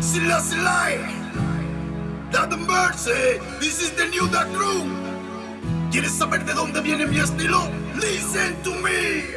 Selassie eh. That the mercy, this is the new dark room. ¿Quieres saber de dónde viene mi estilo? Listen to me.